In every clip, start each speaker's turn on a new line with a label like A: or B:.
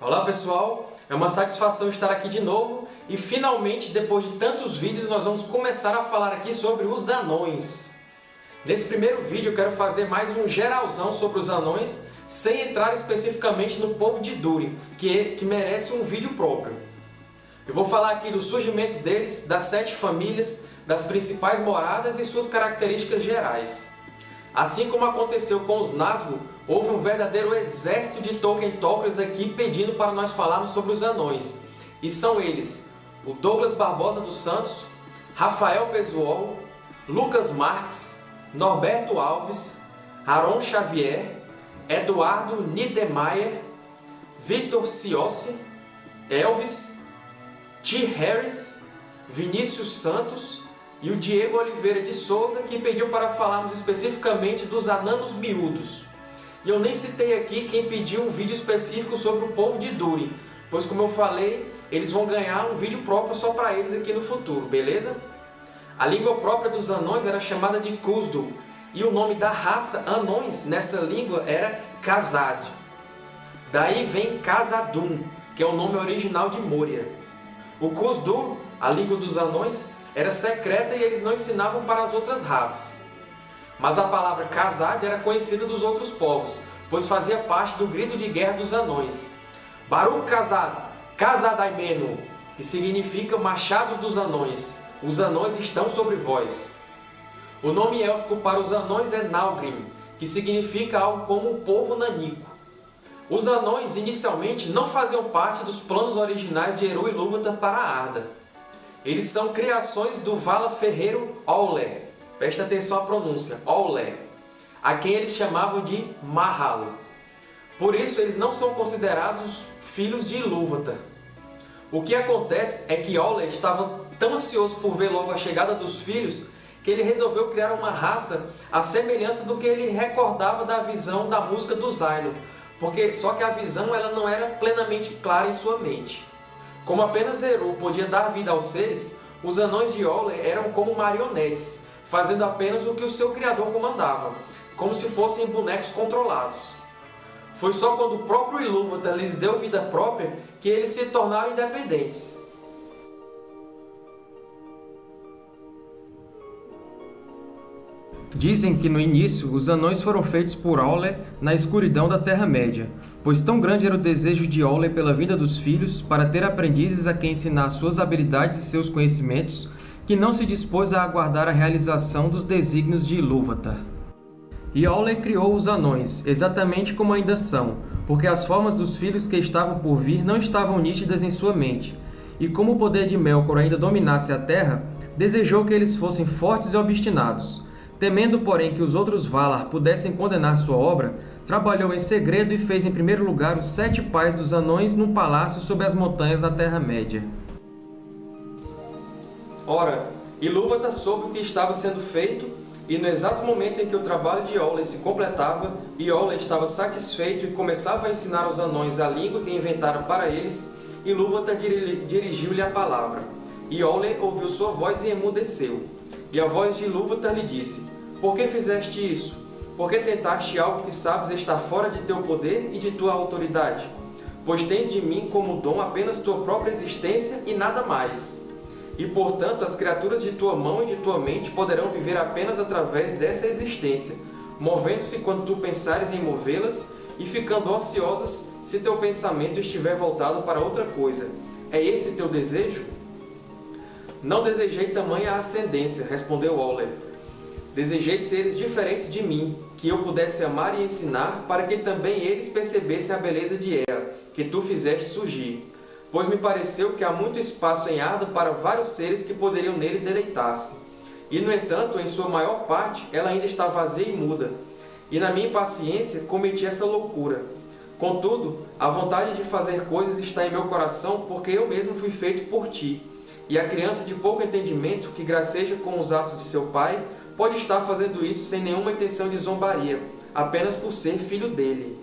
A: Olá pessoal, é uma satisfação estar aqui de novo e finalmente, depois de tantos vídeos, nós vamos começar a falar aqui sobre os anões. Nesse primeiro vídeo eu quero fazer mais um geralzão sobre os anões, sem entrar especificamente no povo de Durin, que, que merece um vídeo próprio. Eu vou falar aqui do surgimento deles, das sete famílias, das principais moradas e suas características gerais. Assim como aconteceu com os Nazgûl, houve um verdadeiro exército de Tolkien Talkers aqui pedindo para nós falarmos sobre os anões. E são eles o Douglas Barbosa dos Santos, Rafael Pesuol, Lucas Marques, Norberto Alves, Aron Xavier, Eduardo Niedermayer, Vitor Ciossi, Elvis, T. Harris, Vinícius Santos e o Diego Oliveira de Souza, que pediu para falarmos especificamente dos ananos miúdos. E eu nem citei aqui quem pediu um vídeo específico sobre o povo de Durin, pois como eu falei, eles vão ganhar um vídeo próprio só para eles aqui no futuro, beleza? A língua própria dos anões era chamada de Kuzdul, e o nome da raça anões nessa língua era Khazad. Daí vem Khazadun, que é o nome original de Moria. O Kuzdul, a língua dos anões, era secreta e eles não ensinavam para as outras raças. Mas a palavra Khazad era conhecida dos outros povos, pois fazia parte do grito de guerra dos anões. Baruch Khazad, Khazadaimenu, que significa Machados dos Anões. Os anões estão sobre vós. O nome élfico para os anões é Nalgrim, que significa algo como o povo nanico. Os anões, inicialmente, não faziam parte dos planos originais de Eru Ilúvatar para Arda. Eles são criações do Vala Ferreiro Aule, presta atenção à pronúncia, Aule, a quem eles chamavam de Mahal. Por isso, eles não são considerados filhos de Ilúvatar. O que acontece é que Aule estava tão ansioso por ver logo a chegada dos filhos que ele resolveu criar uma raça à semelhança do que ele recordava da visão da música do Zaino, porque só que a visão ela não era plenamente clara em sua mente. Como apenas Eru podia dar vida aos seres, os anões de Ole eram como marionetes, fazendo apenas o que o seu criador comandava, como se fossem bonecos controlados. Foi só quando o próprio Ilúvatar lhes deu vida própria que eles se tornaram independentes. Dizem que no início os anões foram feitos por Aule na escuridão da Terra-média, pois tão grande era o desejo de Aule pela vinda dos filhos para ter aprendizes a quem ensinar suas habilidades e seus conhecimentos, que não se dispôs a aguardar a realização dos desígnios de Ilúvatar. E Aule criou os anões, exatamente como ainda são, porque as formas dos filhos que estavam por vir não estavam nítidas em sua mente, e como o poder de Melkor ainda dominasse a Terra, desejou que eles fossem fortes e obstinados, Temendo, porém, que os outros Valar pudessem condenar sua obra, trabalhou em segredo e fez em primeiro lugar os sete pais dos anões num palácio sob as montanhas da Terra-média. Ora, Ilúvatar soube o que estava sendo feito, e no exato momento em que o trabalho de Iole se completava, Iole estava satisfeito e começava a ensinar aos anões a língua que inventara para eles, Ilúvatar dirigiu-lhe a palavra. Iole ouviu sua voz e emudeceu. E a voz de Ilúvatar lhe disse, Por que fizeste isso? Por que tentaste algo que sabes estar fora de teu poder e de tua autoridade? Pois tens de mim como dom apenas tua própria existência e nada mais. E, portanto, as criaturas de tua mão e de tua mente poderão viver apenas através dessa existência, movendo-se quando tu pensares em movê-las e ficando ociosas se teu pensamento estiver voltado para outra coisa. É esse teu desejo? Não desejei tamanha ascendência, respondeu Waller. Desejei seres diferentes de mim, que eu pudesse amar e ensinar, para que também eles percebessem a beleza de Ea, que tu fizeste surgir. Pois me pareceu que há muito espaço em Arda para vários seres que poderiam nele deleitar-se. E, no entanto, em sua maior parte, ela ainda está vazia e muda. E na minha impaciência cometi essa loucura. Contudo, a vontade de fazer coisas está em meu coração, porque eu mesmo fui feito por ti. E a criança de pouco entendimento, que graceja com os atos de seu pai, pode estar fazendo isso sem nenhuma intenção de zombaria, apenas por ser filho dele.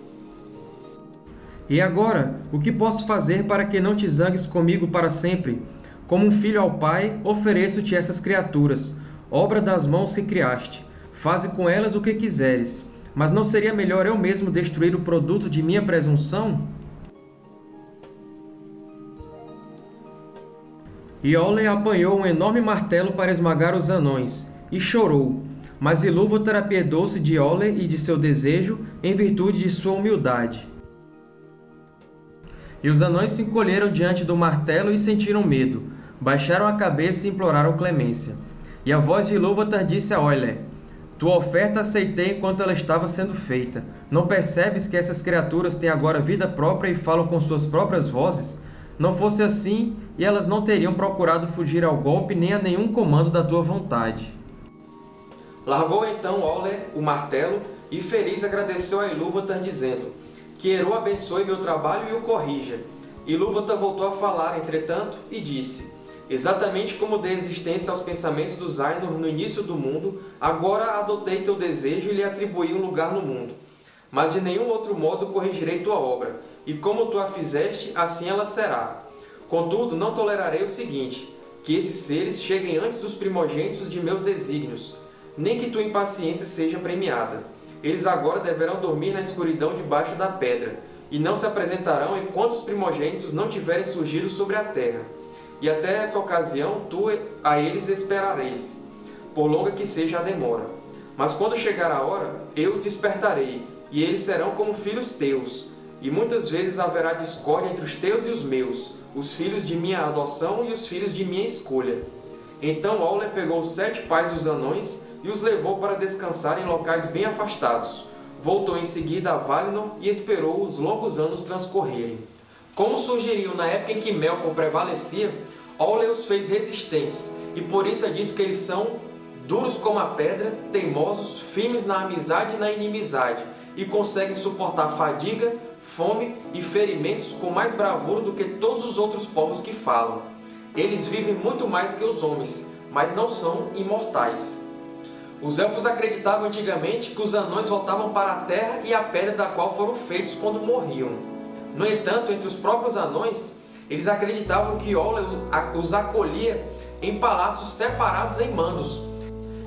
A: E agora, o que posso fazer para que não te zangues comigo para sempre? Como um filho ao Pai, ofereço-te essas criaturas, obra das mãos que criaste. Faze com elas o que quiseres. Mas não seria melhor eu mesmo destruir o produto de minha presunção? Iole apanhou um enorme martelo para esmagar os anões, e chorou, mas Ilúvatar apiedou-se de Ole e de seu desejo em virtude de sua humildade. E os anões se encolheram diante do martelo e sentiram medo, baixaram a cabeça e imploraram clemência. E a voz de Ilúvatar disse a Oile, Tua oferta aceitei enquanto ela estava sendo feita. Não percebes que essas criaturas têm agora vida própria e falam com suas próprias vozes? Não fosse assim, e elas não teriam procurado fugir ao golpe nem a nenhum comando da tua vontade. Largou então Ole o martelo, e feliz agradeceu a Ilúvatar, dizendo, Que Eru abençoe meu trabalho e o corrija. Ilúvatar voltou a falar, entretanto, e disse, Exatamente como dei existência aos pensamentos dos Ainur no início do mundo, agora adotei teu desejo e lhe atribuí um lugar no mundo. Mas de nenhum outro modo corrigirei tua obra, e como tu a fizeste, assim ela será. Contudo, não tolerarei o seguinte, que esses seres cheguem antes dos primogênitos de meus desígnios, nem que tua impaciência seja premiada. Eles agora deverão dormir na escuridão debaixo da pedra, e não se apresentarão enquanto os primogênitos não tiverem surgido sobre a terra e até essa ocasião tu a eles esperareis, por longa que seja a demora. Mas quando chegar a hora, eu os despertarei, e eles serão como filhos teus. E muitas vezes haverá discórdia entre os teus e os meus, os filhos de minha adoção e os filhos de minha escolha. Então Ole pegou sete pais dos anões e os levou para descansar em locais bem afastados. Voltou em seguida a Valinor e esperou os longos anos transcorrerem. Como sugeriu na época em que Melkor prevalecia, Ole os fez resistentes, e por isso é dito que eles são duros como a pedra, teimosos, firmes na amizade e na inimizade, e conseguem suportar fadiga, fome e ferimentos com mais bravura do que todos os outros povos que falam. Eles vivem muito mais que os homens, mas não são imortais. Os Elfos acreditavam antigamente que os anões voltavam para a terra e a pedra da qual foram feitos quando morriam. No entanto, entre os próprios anões, eles acreditavam que Ola os acolhia em palácios separados em mandos,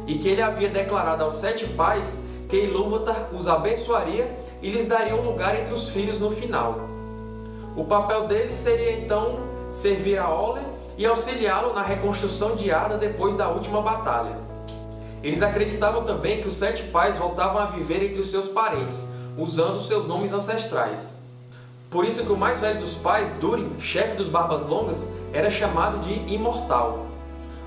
A: e que ele havia declarado aos sete pais que Ilúvatar os abençoaria e lhes daria um lugar entre os filhos no final. O papel deles seria então servir a Ole e auxiliá-lo na reconstrução de Arda depois da última batalha. Eles acreditavam também que os sete pais voltavam a viver entre os seus parentes, usando seus nomes ancestrais. Por isso que o mais velho dos pais, Durin, chefe dos Barbas Longas, era chamado de Imortal.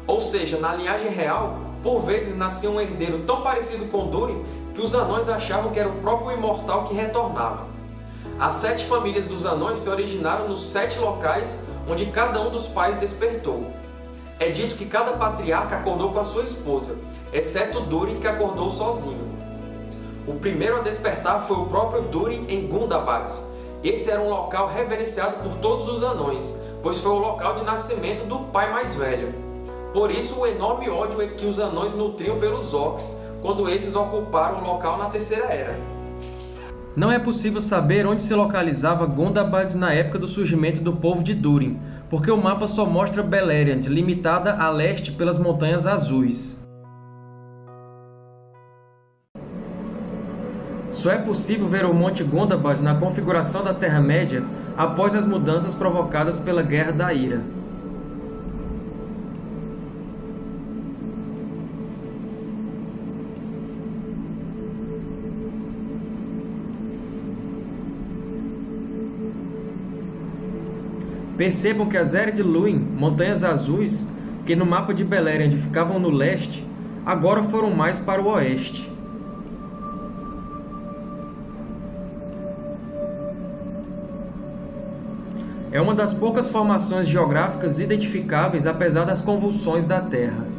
A: Ou seja, na linhagem real, por vezes nascia um herdeiro tão parecido com Durin que os anões achavam que era o próprio Imortal que retornava. As sete famílias dos anões se originaram nos sete locais onde cada um dos pais despertou. É dito que cada patriarca acordou com a sua esposa, exceto Durin que acordou sozinho. O primeiro a despertar foi o próprio Durin em Gundabad, esse era um local reverenciado por todos os anões, pois foi o local de nascimento do pai mais velho. Por isso o enorme ódio que os anões nutriam pelos orcs, quando esses ocuparam o local na Terceira Era. Não é possível saber onde se localizava Gondabad na época do surgimento do povo de Durin, porque o mapa só mostra Beleriand, limitada a leste pelas Montanhas Azuis. Só é possível ver o Monte Gondabad na configuração da Terra-média após as mudanças provocadas pela Guerra da Ira. Percebam que as Ered Luin, Montanhas Azuis, que no mapa de Beleriand ficavam no leste, agora foram mais para o oeste. É uma das poucas formações geográficas identificáveis apesar das convulsões da Terra.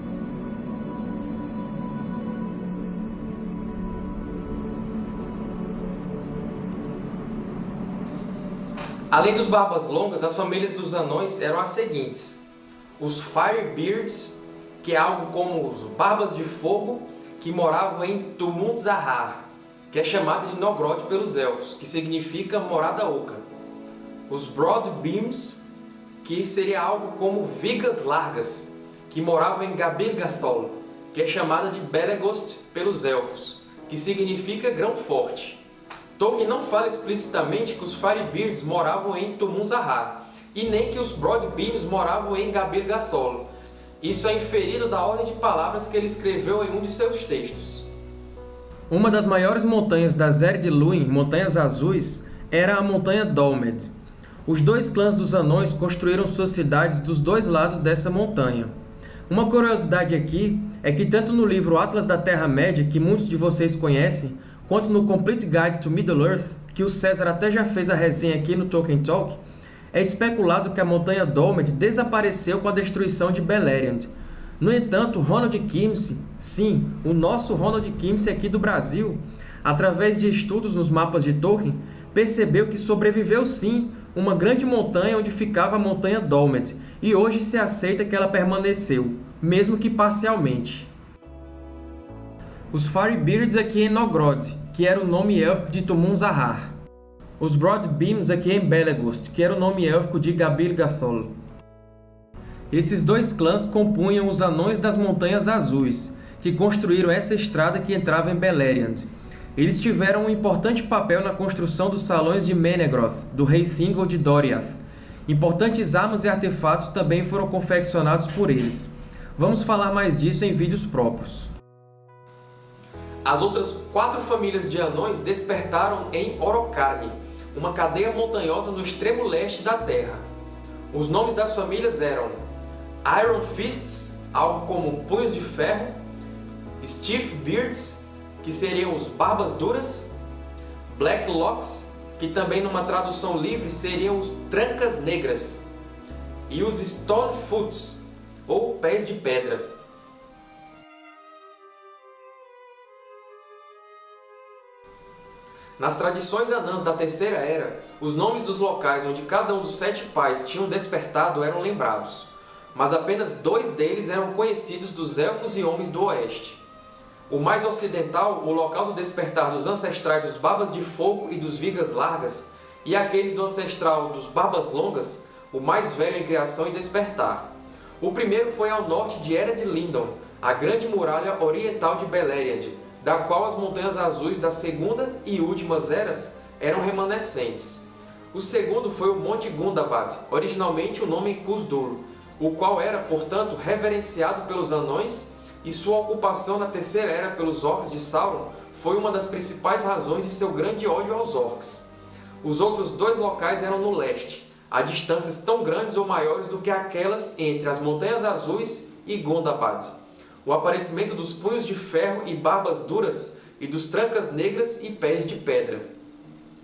A: Além dos Barbas Longas, as famílias dos anões eram as seguintes. Os Firebeards, que é algo como os Barbas de Fogo, que moravam em Tumult Zahar, que é chamada de Nogrod pelos Elfos, que significa Morada Oca os broad beams, que seria algo como vigas largas, que moravam em Gabir-Gathol, que é chamada de Belegost pelos Elfos, que significa grão forte. Tolkien não fala explicitamente que os Firebeards moravam em Tumun Zahar, e nem que os Broadbeams moravam em Gabir Gathol. Isso é inferido da ordem de palavras que ele escreveu em um de seus textos. Uma das maiores montanhas da Zer de Luin, Montanhas Azuis, era a montanha Dolmed. Os dois clãs dos Anões construíram suas cidades dos dois lados dessa montanha. Uma curiosidade aqui é que tanto no livro Atlas da Terra-média, que muitos de vocês conhecem, quanto no Complete Guide to Middle-earth, que o César até já fez a resenha aqui no Tolkien Talk, é especulado que a montanha Dolmed desapareceu com a destruição de Beleriand. No entanto, Ronald Kimsey, sim, o nosso Ronald Kimsey aqui do Brasil, através de estudos nos mapas de Tolkien, percebeu que sobreviveu sim uma grande montanha onde ficava a montanha Dolmet, e hoje se aceita que ela permaneceu, mesmo que parcialmente. Os Firebeards aqui em Nogrod, que era o nome élfico de Tumun-Zahar. Os Broadbeams aqui em Belegost, que era o nome élfico de Gabil Gathol. Esses dois clãs compunham os Anões das Montanhas Azuis, que construíram essa estrada que entrava em Beleriand, eles tiveram um importante papel na construção dos Salões de Menegroth, do rei Thingol de Doriath. Importantes armas e artefatos também foram confeccionados por eles. Vamos falar mais disso em vídeos próprios. As outras quatro famílias de anões despertaram em Orocarne, uma cadeia montanhosa no extremo leste da Terra. Os nomes das famílias eram Iron Fists, algo como punhos de ferro, Stiff Beards, que seriam os Barbas Duras, Black Locks, que também numa tradução livre seriam os Trancas Negras, e os Stone Foots, ou Pés de Pedra. Nas tradições anãs da Terceira Era, os nomes dos locais onde cada um dos sete pais tinham despertado eram lembrados, mas apenas dois deles eram conhecidos dos Elfos e Homens do Oeste. O mais ocidental, o local do despertar dos ancestrais dos Barbas de Fogo e dos Vigas Largas, e aquele do ancestral dos Barbas Longas, o mais velho em criação e despertar. O primeiro foi ao norte de Era de Lindon, a grande muralha oriental de Beleriand, da qual as Montanhas Azuis da Segunda e Últimas Eras eram remanescentes. O segundo foi o Monte Gundabad, originalmente o nome Khusdur, o qual era, portanto, reverenciado pelos anões e sua ocupação na Terceira Era pelos Orcs de Sauron foi uma das principais razões de seu grande ódio aos Orcs. Os outros dois locais eram no leste, a distâncias tão grandes ou maiores do que aquelas entre as Montanhas Azuis e Gondabad. O aparecimento dos punhos de ferro e barbas duras e dos trancas negras e pés de pedra.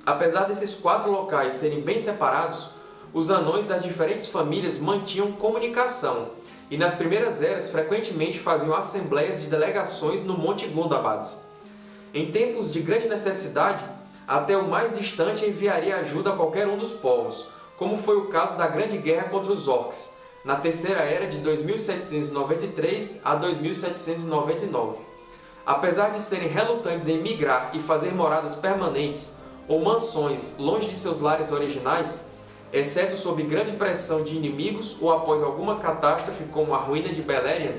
A: Apesar desses quatro locais serem bem separados, os anões das diferentes famílias mantinham comunicação, e nas primeiras eras frequentemente faziam assembleias de delegações no Monte Gundabad. Em tempos de grande necessidade, até o mais distante enviaria ajuda a qualquer um dos povos, como foi o caso da Grande Guerra contra os Orcs, na Terceira Era de 2793 a 2799. Apesar de serem relutantes em migrar e fazer moradas permanentes ou mansões longe de seus lares originais, exceto sob grande pressão de inimigos ou após alguma catástrofe como a ruína de Beleriand,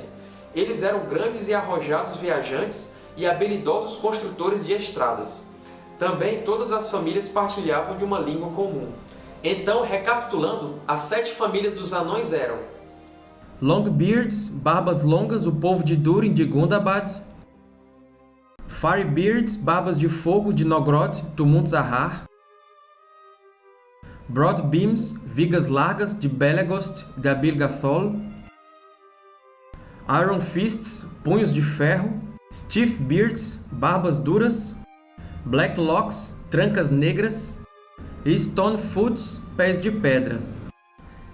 A: eles eram grandes e arrojados viajantes e habilidosos construtores de estradas. Também todas as famílias partilhavam de uma língua comum. Então, recapitulando, as sete famílias dos anões eram Longbeards, Barbas Longas, o povo de Durin de Gundabad, Firebeards, Barbas de Fogo de Nogrod, Tumult Zahar, Broad Beams, vigas largas de Belegost, Gabil Gathol, Iron Fists, punhos de ferro, Stiff Beards, barbas duras, Black Locks, trancas negras e pés de pedra.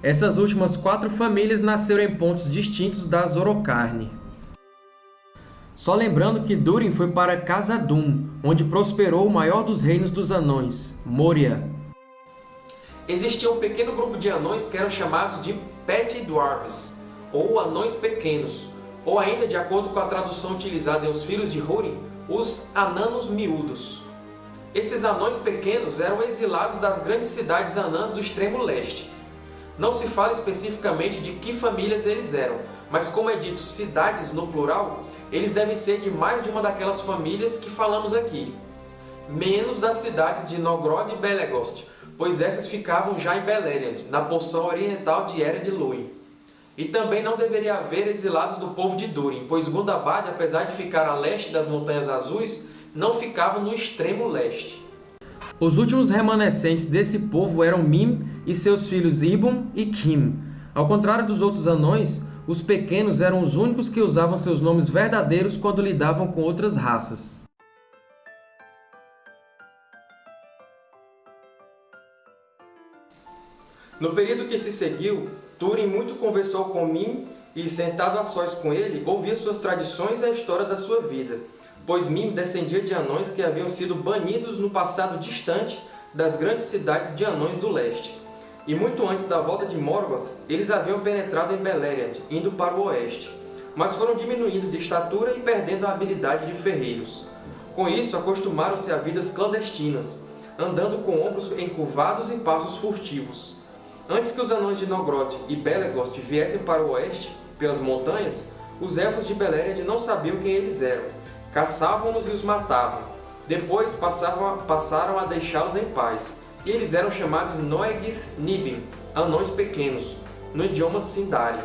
A: Essas últimas quatro famílias nasceram em pontos distintos da Zorocarne. Só lembrando que Durin foi para Khazad-dûm, onde prosperou o maior dos reinos dos anões, Moria, existia um pequeno grupo de anões que eram chamados de Pet Dwarves, ou anões pequenos, ou ainda, de acordo com a tradução utilizada em Os Filhos de Húrin, os Ananos Miúdos. Esses anões pequenos eram exilados das grandes cidades anãs do extremo leste. Não se fala especificamente de que famílias eles eram, mas como é dito cidades no plural, eles devem ser de mais de uma daquelas famílias que falamos aqui. Menos das cidades de Nogrod e Belegost, pois essas ficavam já em Beleriand, na porção oriental de Ered Luin. E também não deveria haver exilados do povo de Durin, pois Gundabad, apesar de ficar a leste das Montanhas Azuis, não ficava no extremo leste. Os últimos remanescentes desse povo eram Mim e seus filhos Ibum e Kim. Ao contrário dos outros anões, os pequenos eram os únicos que usavam seus nomes verdadeiros quando lidavam com outras raças. No período que se seguiu, Túrin muito conversou com Mim e, sentado a sós com ele, ouvia suas tradições e a história da sua vida, pois Mim descendia de anões que haviam sido banidos no passado distante das grandes cidades de anões do leste. E muito antes da volta de Morgoth, eles haviam penetrado em Beleriand, indo para o oeste, mas foram diminuindo de estatura e perdendo a habilidade de ferreiros. Com isso, acostumaram-se a vidas clandestinas, andando com ombros encurvados e passos furtivos. Antes que os anões de Nogrod e Belegost viessem para o oeste, pelas montanhas, os Elfos de Beleriand não sabiam quem eles eram. Caçavam-nos e os matavam. Depois passavam, passaram a deixá-los em paz, e eles eram chamados Noegith Nibin, anões pequenos, no idioma Sindari.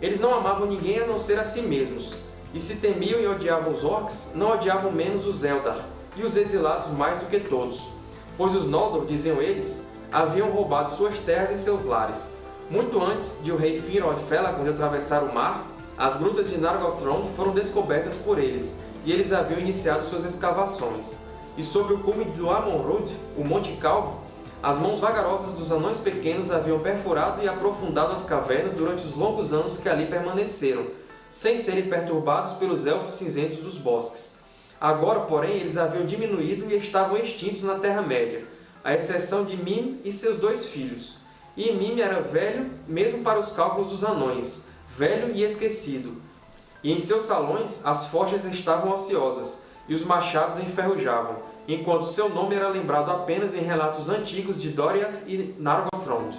A: Eles não amavam ninguém a não ser a si mesmos, e se temiam e odiavam os Orcs, não odiavam menos os Eldar, e os exilados mais do que todos. Pois os Noldor, diziam eles, haviam roubado suas terras e seus lares. Muito antes de o rei Finrod Felagund atravessar o mar, as grutas de Nargothrond foram descobertas por eles, e eles haviam iniciado suas escavações. E sobre o cume do Amon-Rud, o Monte Calvo, as mãos vagarosas dos anões pequenos haviam perfurado e aprofundado as cavernas durante os longos anos que ali permaneceram, sem serem perturbados pelos Elfos cinzentos dos bosques. Agora, porém, eles haviam diminuído e estavam extintos na Terra-média, à exceção de Mim e seus dois filhos. E Mim era velho, mesmo para os cálculos dos anões, velho e esquecido. E em seus salões as forjas estavam ociosas, e os machados enferrujavam, enquanto seu nome era lembrado apenas em relatos antigos de Doriath e Nargothrond.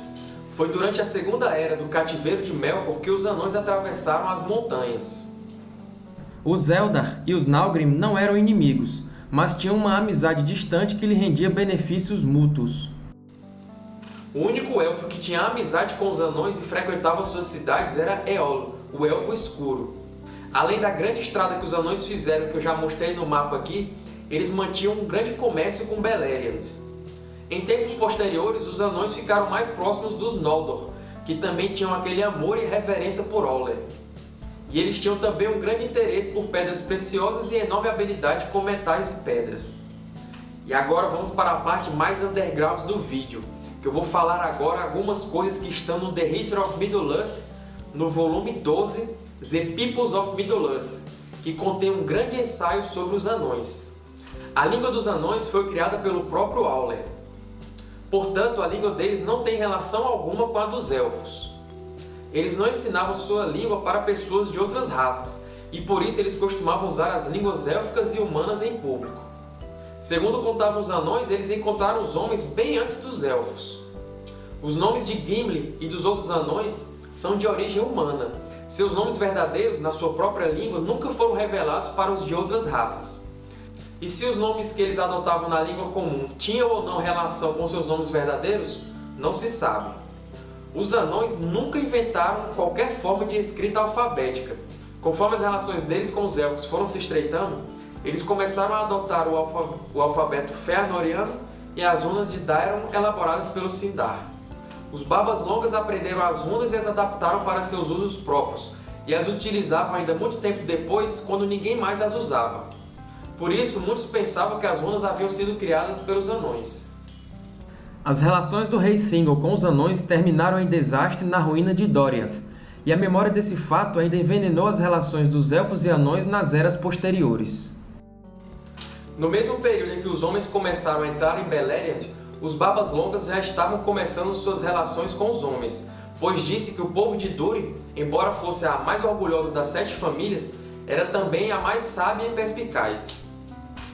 A: Foi durante a Segunda Era do Cativeiro de Melkor que os anões atravessaram as montanhas. Os Eldar e os Nalgrim não eram inimigos, mas tinham uma amizade distante que lhe rendia benefícios mútuos. O único elfo que tinha amizade com os anões e frequentava suas cidades era Eolo, o Elfo Escuro. Além da grande estrada que os anões fizeram, que eu já mostrei no mapa aqui, eles mantinham um grande comércio com Beleriand. Em tempos posteriores, os anões ficaram mais próximos dos Noldor, que também tinham aquele amor e reverência por Oler. E eles tinham também um grande interesse por pedras preciosas e enorme habilidade com metais e pedras. E agora vamos para a parte mais underground do vídeo, que eu vou falar agora algumas coisas que estão no The History of Middle-earth, no volume 12, The Peoples of Middle-earth, que contém um grande ensaio sobre os anões. A língua dos anões foi criada pelo próprio Auler. Portanto, a língua deles não tem relação alguma com a dos Elfos. Eles não ensinavam sua língua para pessoas de outras raças, e por isso eles costumavam usar as línguas élficas e humanas em público. Segundo contavam os anões, eles encontraram os homens bem antes dos elfos. Os nomes de Gimli e dos outros anões são de origem humana. Seus nomes verdadeiros, na sua própria língua, nunca foram revelados para os de outras raças. E se os nomes que eles adotavam na língua comum tinham ou não relação com seus nomes verdadeiros, não se sabe. Os anões nunca inventaram qualquer forma de escrita alfabética. Conforme as relações deles com os elfos foram se estreitando, eles começaram a adotar o, alfa o alfabeto Fëanoriano e as runas de Daeron elaboradas pelo Sindar. Os Barbas Longas aprenderam as runas e as adaptaram para seus usos próprios, e as utilizavam ainda muito tempo depois, quando ninguém mais as usava. Por isso, muitos pensavam que as runas haviam sido criadas pelos anões. As relações do rei Thingol com os anões terminaram em desastre na ruína de Doriath, e a memória desse fato ainda envenenou as relações dos Elfos e Anões nas eras posteriores. No mesmo período em que os homens começaram a entrar em Beleriand, os Barbas Longas já estavam começando suas relações com os homens, pois disse que o povo de Durin, embora fosse a mais orgulhosa das sete famílias, era também a mais sábia e perspicaz.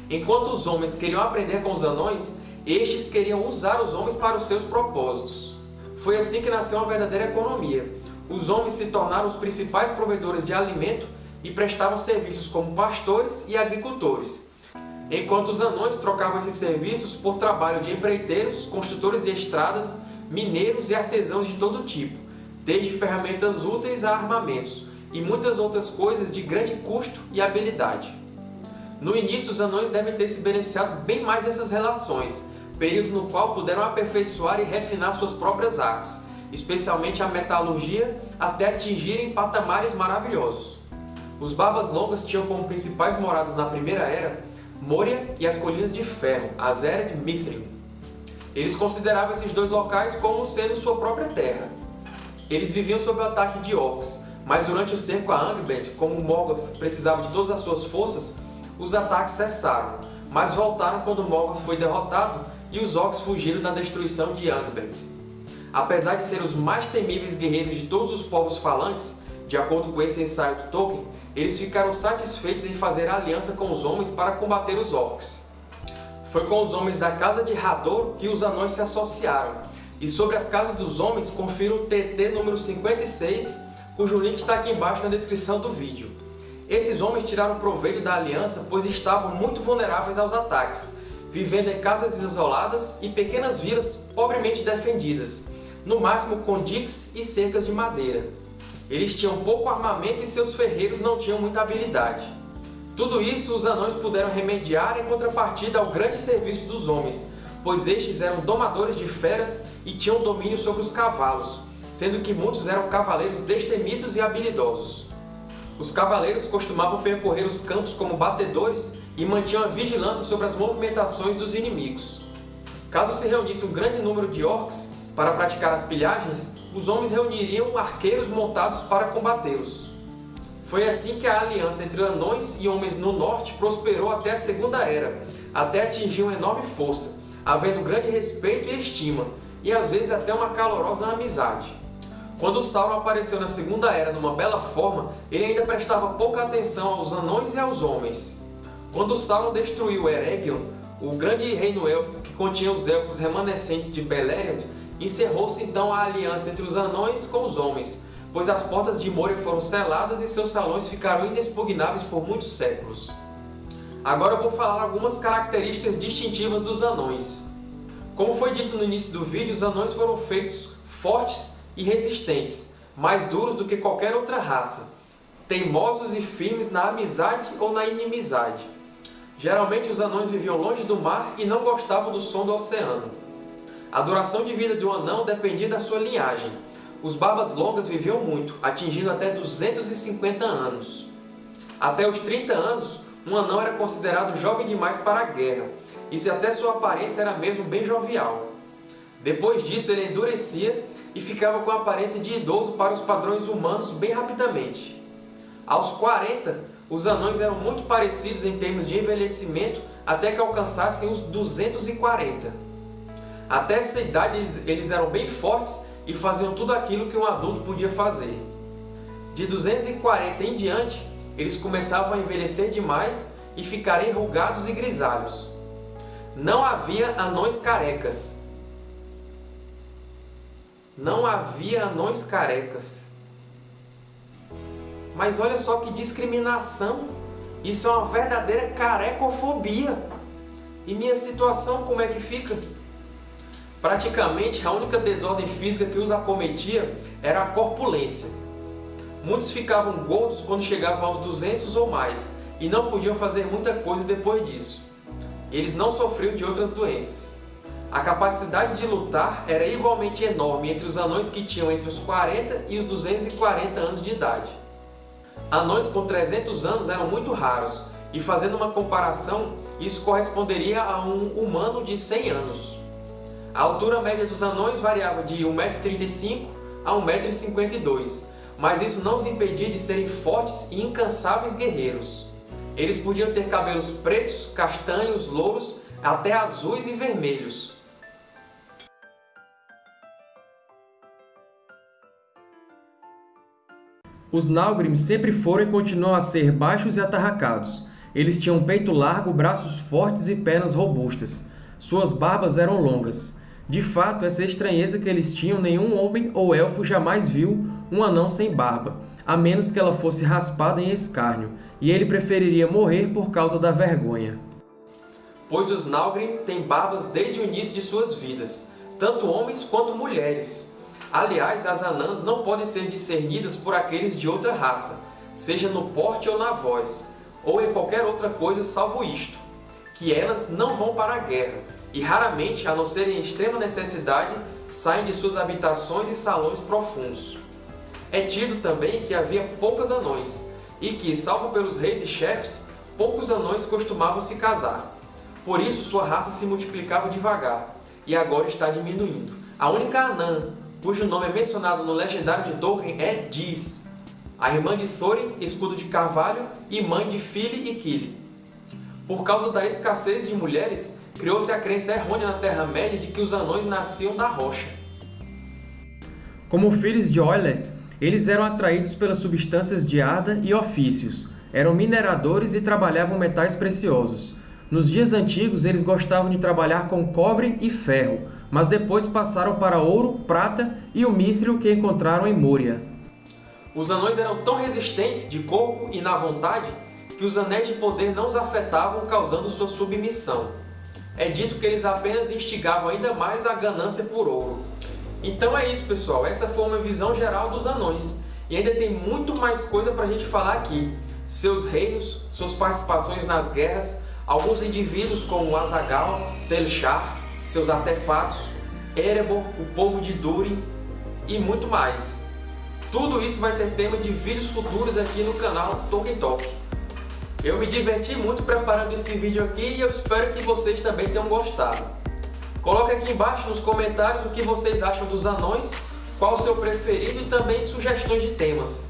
A: Enquanto os homens queriam aprender com os anões, estes queriam usar os homens para os seus propósitos. Foi assim que nasceu uma verdadeira economia. Os homens se tornaram os principais provedores de alimento e prestavam serviços como pastores e agricultores. Enquanto os anões trocavam esses serviços por trabalho de empreiteiros, construtores de estradas, mineiros e artesãos de todo tipo, desde ferramentas úteis a armamentos, e muitas outras coisas de grande custo e habilidade. No início, os anões devem ter se beneficiado bem mais dessas relações, período no qual puderam aperfeiçoar e refinar suas próprias artes, especialmente a metalurgia, até atingirem patamares maravilhosos. Os Barbas Longas tinham como principais moradas na Primeira Era Moria e as Colinas de Ferro, Azered e Mithrin. Eles consideravam esses dois locais como sendo sua própria terra. Eles viviam sob o ataque de orcs, mas durante o cerco a Angband, como Morgoth precisava de todas as suas forças, os ataques cessaram, mas voltaram quando Morgoth foi derrotado e os orcs fugiram da destruição de Angband. Apesar de ser os mais temíveis guerreiros de todos os povos falantes, de acordo com esse ensaio do Tolkien, eles ficaram satisfeitos em fazer aliança com os homens para combater os orcs. Foi com os homens da Casa de Hador que os anões se associaram, e sobre as casas dos homens confira o TT número 56, cujo link está aqui embaixo na descrição do vídeo. Esses homens tiraram proveito da aliança pois estavam muito vulneráveis aos ataques, vivendo em casas isoladas e pequenas vilas pobremente defendidas, no máximo com diques e cercas de madeira. Eles tinham pouco armamento e seus ferreiros não tinham muita habilidade. Tudo isso os anões puderam remediar em contrapartida ao grande serviço dos homens, pois estes eram domadores de feras e tinham domínio sobre os cavalos, sendo que muitos eram cavaleiros destemidos e habilidosos. Os cavaleiros costumavam percorrer os campos como batedores e mantinham a vigilância sobre as movimentações dos inimigos. Caso se reunisse um grande número de orcs para praticar as pilhagens, os homens reuniriam arqueiros montados para combatê-los. Foi assim que a aliança entre anões e homens no norte prosperou até a Segunda Era, até atingir uma enorme força, havendo grande respeito e estima, e às vezes até uma calorosa amizade. Quando Sauron apareceu na Segunda Era numa bela forma, ele ainda prestava pouca atenção aos anões e aos homens. Quando Sauron destruiu Eregion, o grande reino élfico que continha os elfos remanescentes de Beleriand, encerrou-se então a aliança entre os anões com os homens, pois as portas de Moria foram seladas e seus salões ficaram inexpugnáveis por muitos séculos. Agora eu vou falar algumas características distintivas dos anões. Como foi dito no início do vídeo, os anões foram feitos fortes e resistentes, mais duros do que qualquer outra raça, teimosos e firmes na amizade ou na inimizade. Geralmente os anões viviam longe do mar e não gostavam do som do oceano. A duração de vida de um anão dependia da sua linhagem. Os barbas longas viviam muito, atingindo até 250 anos. Até os 30 anos, um anão era considerado jovem demais para a guerra, e se até sua aparência era mesmo bem jovial. Depois disso, ele endurecia e ficava com a aparência de idoso para os padrões humanos bem rapidamente. Aos 40, os anões eram muito parecidos em termos de envelhecimento até que alcançassem os 240. Até essa idade eles eram bem fortes e faziam tudo aquilo que um adulto podia fazer. De 240 em diante, eles começavam a envelhecer demais e ficar enrugados e grisalhos. Não havia anões carecas, não havia anões carecas. Mas olha só que discriminação! Isso é uma verdadeira carecofobia! E minha situação como é que fica? Praticamente a única desordem física que os acometia era a corpulência. Muitos ficavam gordos quando chegavam aos 200 ou mais e não podiam fazer muita coisa depois disso. Eles não sofriam de outras doenças. A capacidade de lutar era igualmente enorme entre os anões que tinham entre os 40 e os 240 anos de idade. Anões com 300 anos eram muito raros, e fazendo uma comparação, isso corresponderia a um humano de 100 anos. A altura média dos anões variava de 1,35m a 1,52m, mas isso não os impedia de serem fortes e incansáveis guerreiros. Eles podiam ter cabelos pretos, castanhos, louros, até azuis e vermelhos. Os Nalgrim sempre foram e continuam a ser baixos e atarracados. Eles tinham peito largo, braços fortes e pernas robustas. Suas barbas eram longas. De fato, essa estranheza que eles tinham, nenhum homem ou elfo jamais viu um anão sem barba, a menos que ela fosse raspada em escárnio, e ele preferiria morrer por causa da vergonha. pois os Nalgrim têm barbas desde o início de suas vidas, tanto homens quanto mulheres. Aliás, as anãs não podem ser discernidas por aqueles de outra raça, seja no porte ou na voz, ou em qualquer outra coisa salvo isto, que elas não vão para a guerra, e raramente, a não ser em extrema necessidade, saem de suas habitações e salões profundos. É tido também que havia poucos anões, e que, salvo pelos reis e chefes, poucos anões costumavam se casar. Por isso sua raça se multiplicava devagar, e agora está diminuindo. A única anã, cujo nome é mencionado no legendário de Tolkien, é Dis, a irmã de Thorin, escudo de carvalho, e mãe de Fili e Kili. Por causa da escassez de mulheres, criou-se a crença errônea na Terra-média de que os anões nasciam da rocha.
B: Como filhos de Oiler, eles eram atraídos pelas substâncias de Arda e ofícios, eram mineradores e trabalhavam metais preciosos. Nos dias antigos, eles gostavam de trabalhar com cobre e ferro, mas depois passaram para ouro, prata e o mithril que encontraram em Moria.
A: Os anões eram tão resistentes de corpo e na vontade que os anéis de poder não os afetavam, causando sua submissão. É dito que eles apenas instigavam ainda mais a ganância por ouro. Então é isso, pessoal. Essa foi uma visão geral dos anões. E ainda tem muito mais coisa para a gente falar aqui. Seus reinos, suas participações nas guerras, alguns indivíduos como Azaghal, Telchar, seus artefatos, Erebor, o povo de Durin e muito mais. Tudo isso vai ser tema de vídeos futuros aqui no canal Tolkien Talk. Eu me diverti muito preparando esse vídeo aqui e eu espero que vocês também tenham gostado. Coloque aqui embaixo nos comentários o que vocês acham dos anões, qual o seu preferido e também sugestões de temas.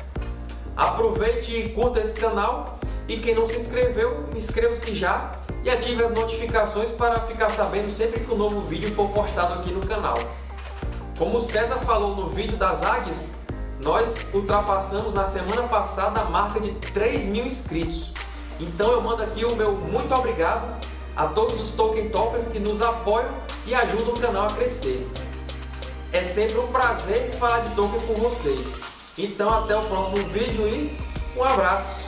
A: Aproveite e curta esse canal e quem não se inscreveu, inscreva-se já e ative as notificações para ficar sabendo sempre que um novo vídeo for postado aqui no canal. Como o César falou no vídeo das águias, nós ultrapassamos na semana passada a marca de 3 mil inscritos. Então eu mando aqui o meu muito obrigado a todos os Tolkien Talkers que nos apoiam e ajudam o canal a crescer. É sempre um prazer falar de Tolkien com vocês. Então até o próximo vídeo e um abraço!